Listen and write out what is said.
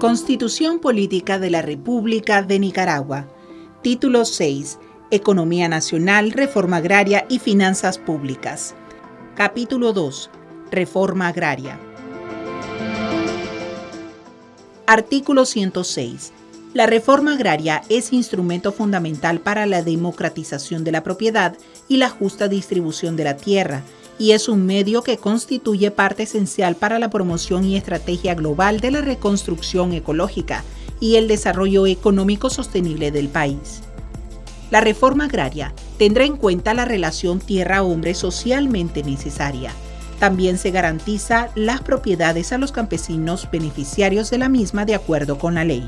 Constitución Política de la República de Nicaragua. Título 6. Economía Nacional, Reforma Agraria y Finanzas Públicas. Capítulo 2. Reforma Agraria. Artículo 106. La reforma agraria es instrumento fundamental para la democratización de la propiedad y la justa distribución de la tierra, y es un medio que constituye parte esencial para la promoción y estrategia global de la reconstrucción ecológica y el desarrollo económico sostenible del país. La reforma agraria tendrá en cuenta la relación tierra-hombre socialmente necesaria. También se garantiza las propiedades a los campesinos beneficiarios de la misma de acuerdo con la ley.